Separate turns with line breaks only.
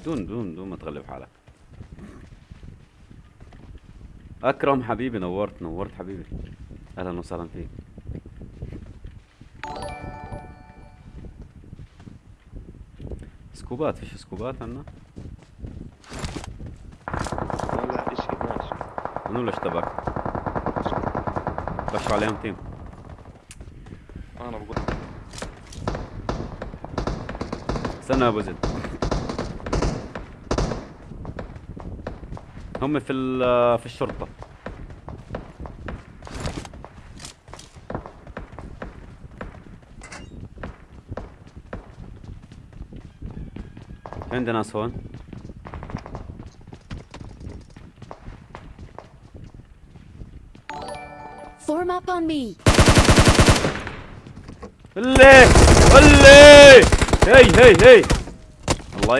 بدون بدون بدون ما تغلب حالك. أكرم حبيبي نورت نورت حبيبي. أهلا وسهلا فيك. سكوبات فيش سكوبات عنا
لا اشي ماشي
منو اللي اشتبك؟ بشوا عليهم تيم.
أنا بقول
استنى يا أبو زيد. هم في ال- في الشرطة. في عندنا ناس هون
Form up on me.
اللي اللي هي هي هي.